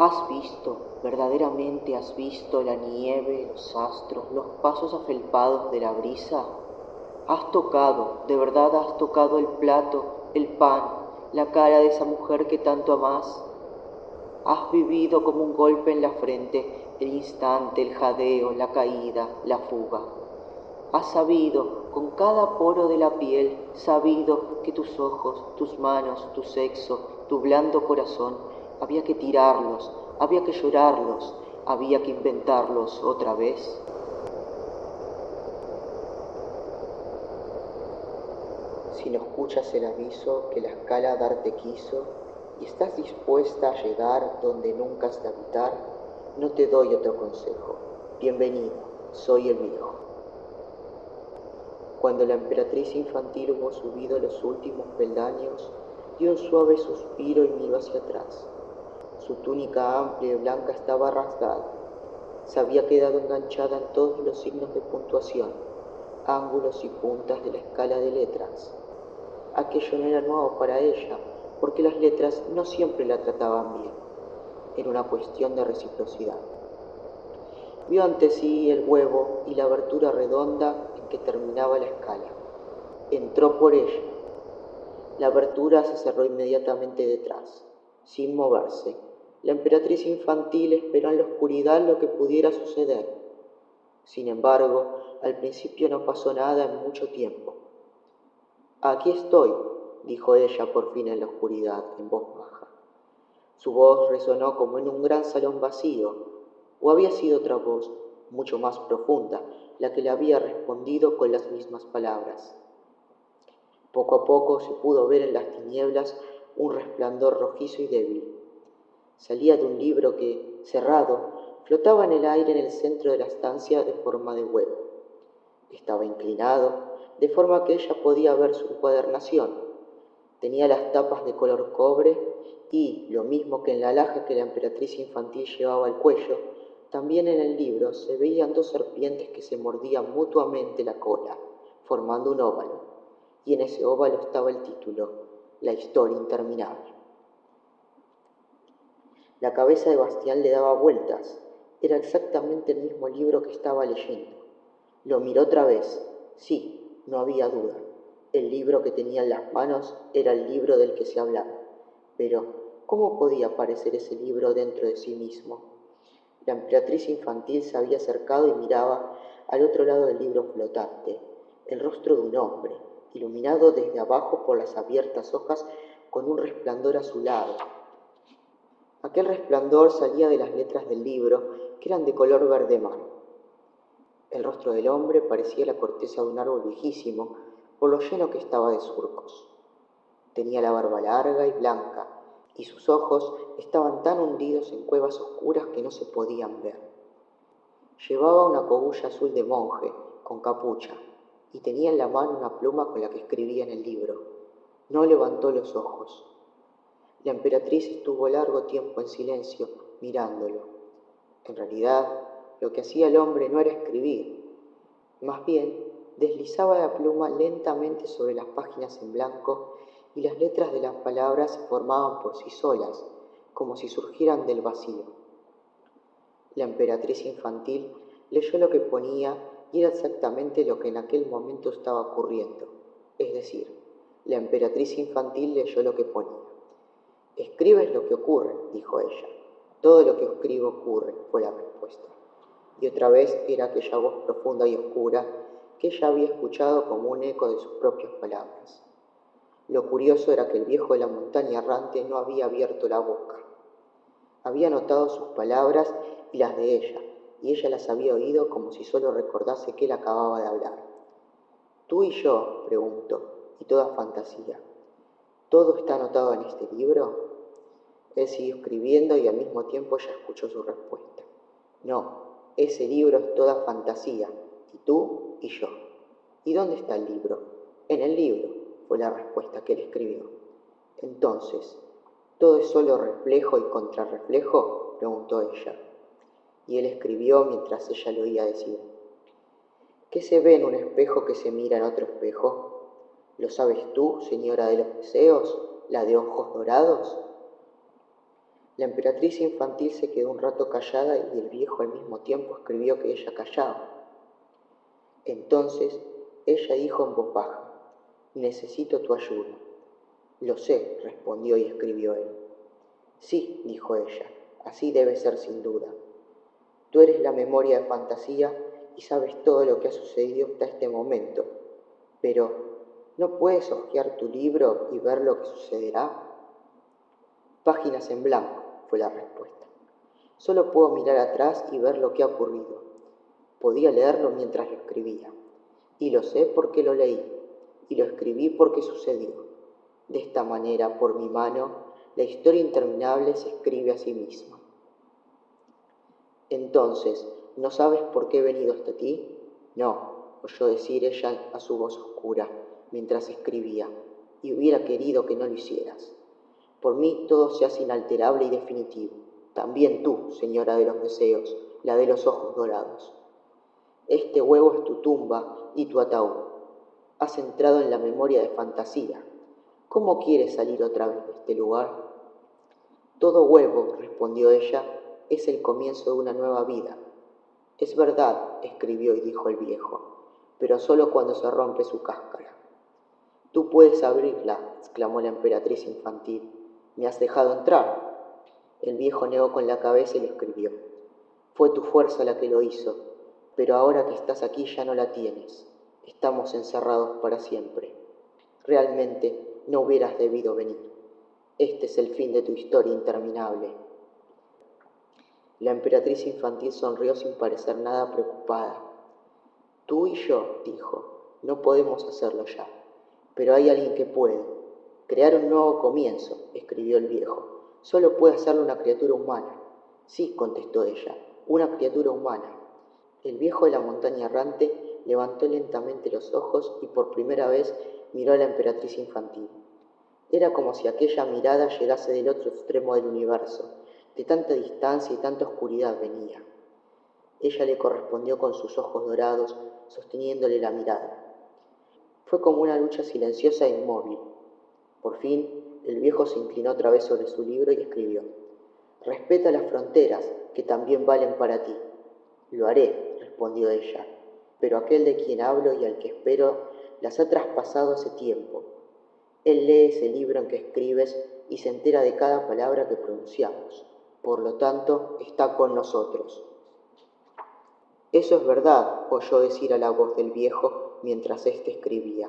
Has visto, verdaderamente has visto la nieve, los astros, los pasos afelpados de la brisa. Has tocado, de verdad has tocado el plato, el pan, la cara de esa mujer que tanto amas. Has vivido como un golpe en la frente el instante, el jadeo, la caída, la fuga. Has sabido, con cada poro de la piel, sabido que tus ojos, tus manos, tu sexo, tu blando corazón había que tirarlos, había que llorarlos, había que inventarlos otra vez. Si no escuchas el aviso que la escala darte quiso y estás dispuesta a llegar donde nunca has de habitar, no te doy otro consejo. Bienvenido, soy el viejo. Cuando la emperatriz infantil hubo subido los últimos peldaños, dio un suave suspiro y miró hacia atrás. Su túnica amplia y blanca estaba rasgada. Se había quedado enganchada en todos los signos de puntuación, ángulos y puntas de la escala de letras. Aquello no era nuevo para ella, porque las letras no siempre la trataban bien. Era una cuestión de reciprocidad. Vio ante sí el huevo y la abertura redonda en que terminaba la escala. Entró por ella. La abertura se cerró inmediatamente detrás, sin moverse, la emperatriz infantil esperó en la oscuridad lo que pudiera suceder. Sin embargo, al principio no pasó nada en mucho tiempo. Aquí estoy, dijo ella por fin en la oscuridad, en voz baja. Su voz resonó como en un gran salón vacío, o había sido otra voz, mucho más profunda, la que le había respondido con las mismas palabras. Poco a poco se pudo ver en las tinieblas un resplandor rojizo y débil Salía de un libro que, cerrado, flotaba en el aire en el centro de la estancia de forma de huevo. Estaba inclinado, de forma que ella podía ver su encuadernación. Tenía las tapas de color cobre y, lo mismo que en la laja que la emperatriz infantil llevaba al cuello, también en el libro se veían dos serpientes que se mordían mutuamente la cola, formando un óvalo, y en ese óvalo estaba el título, La historia interminable. La cabeza de Bastián le daba vueltas. Era exactamente el mismo libro que estaba leyendo. Lo miró otra vez. Sí, no había duda. El libro que tenía en las manos era el libro del que se hablaba. Pero, ¿cómo podía aparecer ese libro dentro de sí mismo? La emperatriz infantil se había acercado y miraba al otro lado del libro flotante, el rostro de un hombre, iluminado desde abajo por las abiertas hojas con un resplandor azulado, Aquel resplandor salía de las letras del libro, que eran de color verde mar. El rostro del hombre parecía la corteza de un árbol viejísimo, por lo lleno que estaba de surcos. Tenía la barba larga y blanca, y sus ojos estaban tan hundidos en cuevas oscuras que no se podían ver. Llevaba una cogulla azul de monje, con capucha, y tenía en la mano una pluma con la que escribía en el libro. No levantó los ojos. La emperatriz estuvo largo tiempo en silencio, mirándolo. En realidad, lo que hacía el hombre no era escribir, más bien deslizaba la pluma lentamente sobre las páginas en blanco y las letras de las palabras se formaban por sí solas, como si surgieran del vacío. La emperatriz infantil leyó lo que ponía y era exactamente lo que en aquel momento estaba ocurriendo. Es decir, la emperatriz infantil leyó lo que ponía. Escribes lo que ocurre, dijo ella. Todo lo que escribo ocurre, fue la respuesta. Y otra vez era aquella voz profunda y oscura que ella había escuchado como un eco de sus propias palabras. Lo curioso era que el viejo de la montaña errante no había abierto la boca. Había notado sus palabras y las de ella, y ella las había oído como si solo recordase que él acababa de hablar. Tú y yo, preguntó, y toda fantasía. ¿Todo está anotado en este libro? Él siguió escribiendo y al mismo tiempo ella escuchó su respuesta. No, ese libro es toda fantasía, y tú y yo. ¿Y dónde está el libro? En el libro, fue la respuesta que él escribió. Entonces, ¿todo es solo reflejo y contrarreflejo? preguntó ella. Y él escribió mientras ella lo oía decir. ¿Qué se ve en un espejo que se mira en otro espejo? ¿Lo sabes tú, señora de los deseos, la de ojos dorados? La emperatriz infantil se quedó un rato callada y el viejo al mismo tiempo escribió que ella callaba. Entonces ella dijo en voz baja, necesito tu ayuda. Lo sé, respondió y escribió él. Sí, dijo ella, así debe ser sin duda. Tú eres la memoria de fantasía y sabes todo lo que ha sucedido hasta este momento, pero ¿no puedes hojear tu libro y ver lo que sucederá? Páginas en blanco, fue la respuesta. Solo puedo mirar atrás y ver lo que ha ocurrido. Podía leerlo mientras lo escribía. Y lo sé porque lo leí. Y lo escribí porque sucedió. De esta manera, por mi mano, la historia interminable se escribe a sí misma. Entonces, ¿no sabes por qué he venido hasta ti? No, oyó decir ella a su voz oscura mientras escribía, y hubiera querido que no lo hicieras. Por mí todo se hace inalterable y definitivo. También tú, señora de los deseos, la de los ojos dorados. Este huevo es tu tumba y tu ataúd. Has entrado en la memoria de fantasía. ¿Cómo quieres salir otra vez de este lugar? Todo huevo, respondió ella, es el comienzo de una nueva vida. Es verdad, escribió y dijo el viejo, pero solo cuando se rompe su cáscara. Tú puedes abrirla, exclamó la emperatriz infantil. ¿Me has dejado entrar? El viejo negó con la cabeza y le escribió. Fue tu fuerza la que lo hizo, pero ahora que estás aquí ya no la tienes. Estamos encerrados para siempre. Realmente no hubieras debido venir. Este es el fin de tu historia interminable. La emperatriz infantil sonrió sin parecer nada preocupada. Tú y yo, dijo, no podemos hacerlo ya, pero hay alguien que puede. Crear un nuevo comienzo, escribió el viejo. Solo puede hacerlo una criatura humana. Sí, contestó ella, una criatura humana. El viejo de la montaña errante levantó lentamente los ojos y por primera vez miró a la emperatriz infantil. Era como si aquella mirada llegase del otro extremo del universo, de tanta distancia y tanta oscuridad venía. Ella le correspondió con sus ojos dorados, sosteniéndole la mirada. Fue como una lucha silenciosa e inmóvil, por fin, el viejo se inclinó otra vez sobre su libro y escribió, Respeta las fronteras, que también valen para ti. Lo haré, respondió ella, pero aquel de quien hablo y al que espero las ha traspasado hace tiempo. Él lee ese libro en que escribes y se entera de cada palabra que pronunciamos. Por lo tanto, está con nosotros. Eso es verdad, oyó decir a la voz del viejo mientras éste escribía.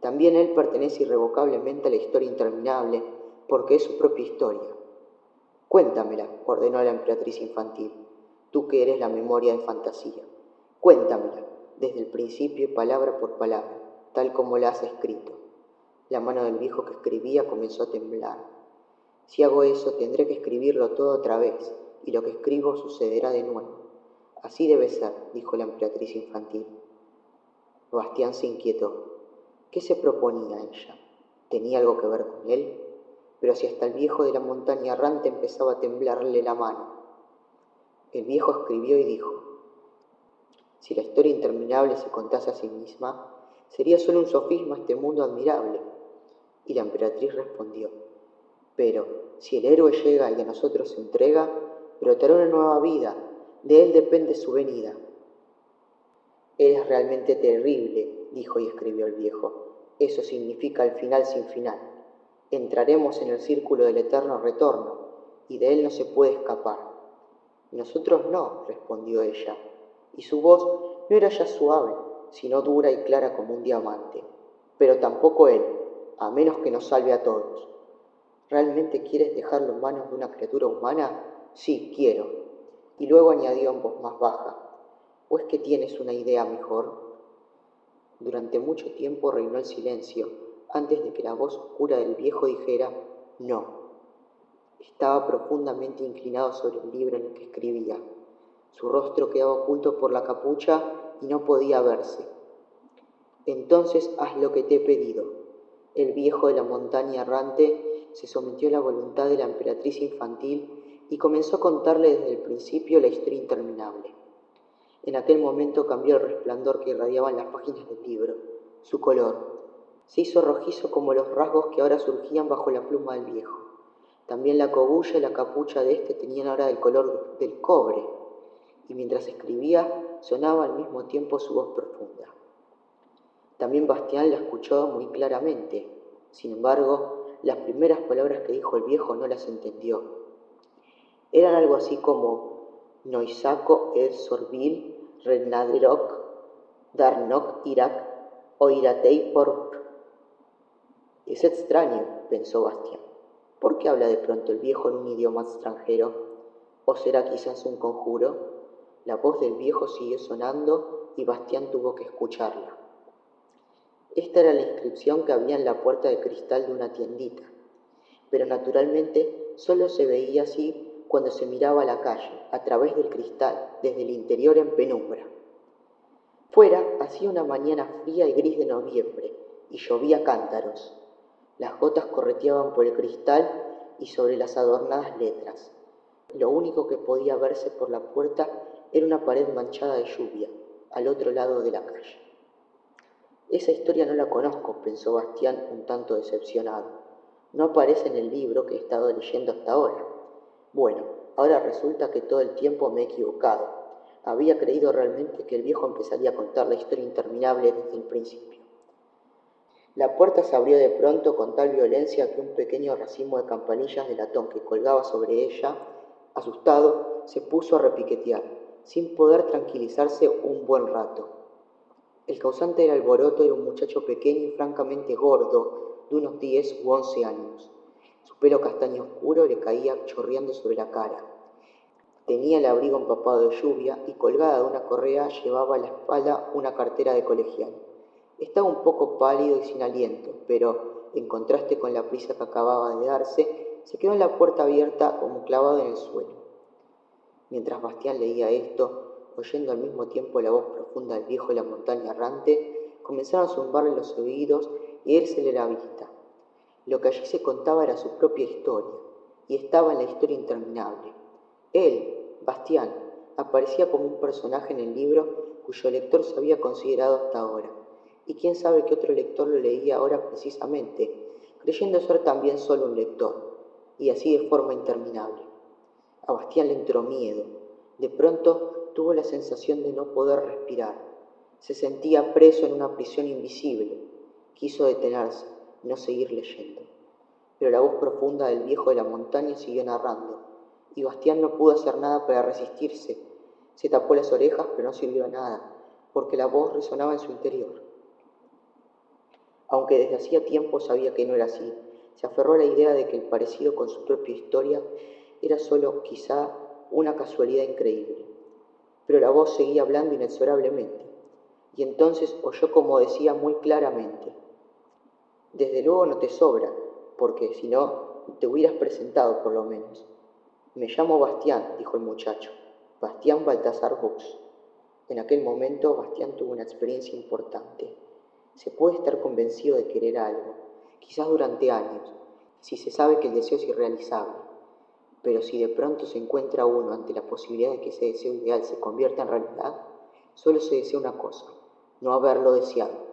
También él pertenece irrevocablemente a la historia interminable, porque es su propia historia. Cuéntamela, ordenó la emperatriz infantil, tú que eres la memoria de fantasía. Cuéntamela, desde el principio, palabra por palabra, tal como la has escrito. La mano del viejo que escribía comenzó a temblar. Si hago eso, tendré que escribirlo todo otra vez, y lo que escribo sucederá de nuevo. Así debe ser, dijo la emperatriz infantil. Bastián se inquietó. ¿Qué se proponía ella? ¿Tenía algo que ver con él? Pero si hasta el viejo de la montaña errante empezaba a temblarle la mano. El viejo escribió y dijo, si la historia interminable se contase a sí misma, sería solo un sofisma este mundo admirable. Y la emperatriz respondió, pero si el héroe llega y a nosotros se entrega, brotará una nueva vida, de él depende su venida. Eres realmente terrible, dijo y escribió el viejo. Eso significa el final sin final. Entraremos en el círculo del eterno retorno y de él no se puede escapar. Nosotros no, respondió ella, y su voz no era ya suave, sino dura y clara como un diamante. Pero tampoco él, a menos que nos salve a todos. ¿Realmente quieres dejarlo en manos de una criatura humana? Sí, quiero. Y luego añadió en voz más baja, ¿o es que tienes una idea mejor? Durante mucho tiempo reinó el silencio antes de que la voz oscura del viejo dijera no. Estaba profundamente inclinado sobre el libro en el que escribía. Su rostro quedaba oculto por la capucha y no podía verse. Entonces haz lo que te he pedido. El viejo de la montaña errante se sometió a la voluntad de la emperatriz infantil y comenzó a contarle desde el principio la historia interminable. En aquel momento cambió el resplandor que irradiaban las páginas del libro, su color. Se hizo rojizo como los rasgos que ahora surgían bajo la pluma del viejo. También la cogulla y la capucha de éste tenían ahora el color del cobre, y mientras escribía sonaba al mismo tiempo su voz profunda. También Bastián la escuchó muy claramente. Sin embargo, las primeras palabras que dijo el viejo no las entendió. Eran algo así como Noisaco el Sorbil, Renadroc, Darnok Irak o Iratei por es extraño, pensó Bastián. ¿Por qué habla de pronto el viejo en un idioma extranjero? ¿O será quizás un conjuro? La voz del viejo siguió sonando y Bastián tuvo que escucharla. Esta era la inscripción que había en la puerta de cristal de una tiendita, pero naturalmente solo se veía así cuando se miraba a la calle, a través del cristal, desde el interior en penumbra. Fuera hacía una mañana fría y gris de noviembre y llovía cántaros. Las gotas correteaban por el cristal y sobre las adornadas letras. Lo único que podía verse por la puerta era una pared manchada de lluvia, al otro lado de la calle. Esa historia no la conozco, pensó Bastián un tanto decepcionado. No aparece en el libro que he estado leyendo hasta ahora. Bueno, ahora resulta que todo el tiempo me he equivocado. Había creído realmente que el viejo empezaría a contar la historia interminable desde el principio. La puerta se abrió de pronto con tal violencia que un pequeño racimo de campanillas de latón que colgaba sobre ella, asustado, se puso a repiquetear, sin poder tranquilizarse un buen rato. El causante del alboroto era un muchacho pequeño y francamente gordo, de unos diez u once años. Su pelo castaño oscuro le caía chorreando sobre la cara. Tenía el abrigo empapado de lluvia y colgada de una correa llevaba a la espalda una cartera de colegial. Estaba un poco pálido y sin aliento, pero, en contraste con la prisa que acababa de darse, se quedó en la puerta abierta como clavado en el suelo. Mientras Bastián leía esto, oyendo al mismo tiempo la voz profunda del viejo de la montaña errante, comenzaron a zumbarle los oídos y érsele la vista. Lo que allí se contaba era su propia historia, y estaba en la historia interminable. Él, Bastián, aparecía como un personaje en el libro cuyo lector se había considerado hasta ahora y quién sabe qué otro lector lo leía ahora precisamente, creyendo ser también solo un lector, y así de forma interminable. A Bastián le entró miedo. De pronto tuvo la sensación de no poder respirar. Se sentía preso en una prisión invisible. Quiso detenerse, no seguir leyendo. Pero la voz profunda del viejo de la montaña siguió narrando, y Bastián no pudo hacer nada para resistirse. Se tapó las orejas, pero no sirvió nada, porque la voz resonaba en su interior aunque desde hacía tiempo sabía que no era así. Se aferró a la idea de que el parecido con su propia historia era solo quizá una casualidad increíble. Pero la voz seguía hablando inexorablemente, y entonces oyó como decía muy claramente, desde luego no te sobra, porque si no, te hubieras presentado por lo menos. Me llamo Bastián, dijo el muchacho, Bastián Baltasar Bux. En aquel momento Bastián tuvo una experiencia importante. Se puede estar convencido de querer algo, quizás durante años, si se sabe que el deseo es irrealizable. Pero si de pronto se encuentra uno ante la posibilidad de que ese deseo ideal se convierta en realidad, solo se desea una cosa, no haberlo deseado.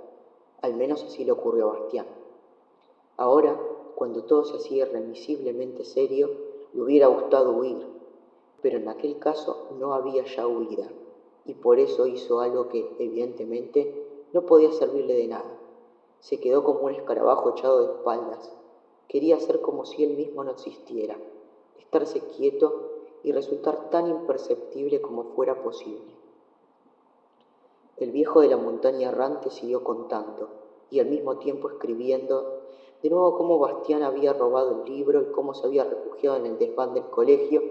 Al menos así le ocurrió a Bastián. Ahora, cuando todo se hacía irremisiblemente serio, le hubiera gustado huir, pero en aquel caso no había ya huida, y por eso hizo algo que, evidentemente, no podía servirle de nada. Se quedó como un escarabajo echado de espaldas. Quería ser como si él mismo no existiera, estarse quieto y resultar tan imperceptible como fuera posible. El viejo de la montaña errante siguió contando y al mismo tiempo escribiendo de nuevo cómo Bastián había robado el libro y cómo se había refugiado en el desván del colegio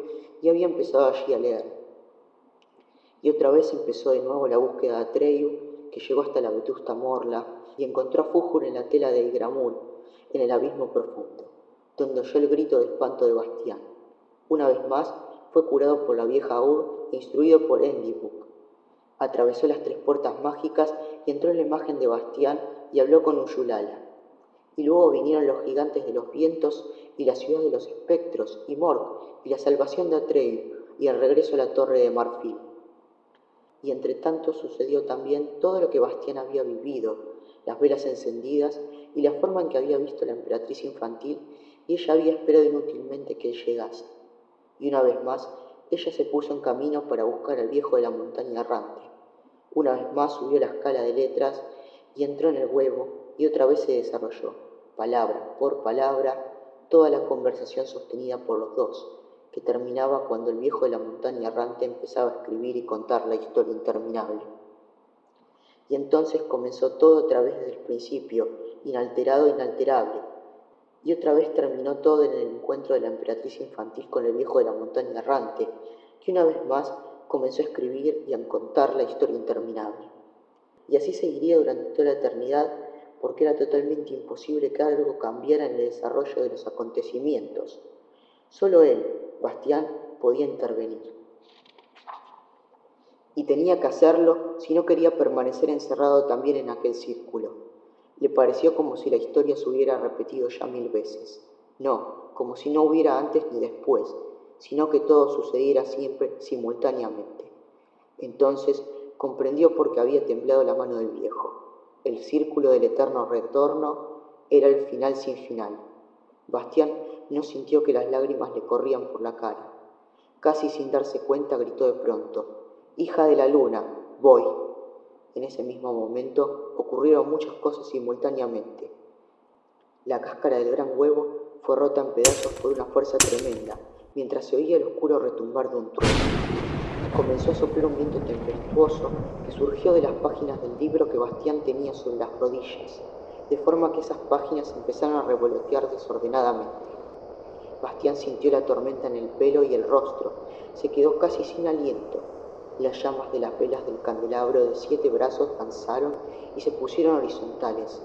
y había empezado allí a leer. Y otra vez empezó de nuevo la búsqueda de Atreyu que llegó hasta la vetusta morla y encontró a Fújur en la tela de Igramul, en el abismo profundo, donde oyó el grito de espanto de Bastián. Una vez más fue curado por la vieja Ur e instruido por Endibuk. Atravesó las tres puertas mágicas y entró en la imagen de Bastián y habló con Uyulala. Y luego vinieron los gigantes de los vientos y la ciudad de los espectros y Morg y la salvación de Atreyu y el regreso a la torre de marfil y entre tanto sucedió también todo lo que Bastián había vivido, las velas encendidas y la forma en que había visto la emperatriz infantil y ella había esperado inútilmente que él llegase. Y una vez más, ella se puso en camino para buscar al viejo de la montaña errante. Una vez más subió la escala de letras y entró en el huevo y otra vez se desarrolló, palabra por palabra, toda la conversación sostenida por los dos, que terminaba cuando el viejo de la montaña errante empezaba a escribir y contar la historia interminable. Y entonces comenzó todo otra vez desde el principio, inalterado e inalterable, y otra vez terminó todo en el encuentro de la emperatriz infantil con el viejo de la montaña errante, que una vez más comenzó a escribir y a contar la historia interminable. Y así seguiría durante toda la eternidad porque era totalmente imposible que algo cambiara en el desarrollo de los acontecimientos. Solo él, Bastián, podía intervenir. Y tenía que hacerlo si no quería permanecer encerrado también en aquel círculo. Le pareció como si la historia se hubiera repetido ya mil veces. No, como si no hubiera antes ni después, sino que todo sucediera siempre simultáneamente. Entonces comprendió por qué había temblado la mano del viejo el círculo del eterno retorno era el final sin final. Bastián no sintió que las lágrimas le corrían por la cara. Casi sin darse cuenta gritó de pronto, Hija de la luna, voy. En ese mismo momento ocurrieron muchas cosas simultáneamente. La cáscara del gran huevo fue rota en pedazos por una fuerza tremenda, mientras se oía el oscuro retumbar de un trueno comenzó a soplar un viento tempestuoso que surgió de las páginas del libro que Bastián tenía sobre las rodillas, de forma que esas páginas empezaron a revolotear desordenadamente. Bastián sintió la tormenta en el pelo y el rostro, se quedó casi sin aliento. Las llamas de las velas del candelabro de siete brazos danzaron y se pusieron horizontales,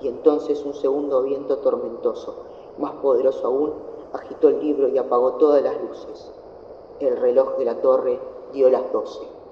y entonces un segundo viento tormentoso, más poderoso aún, agitó el libro y apagó todas las luces. El reloj de la torre dio las doce.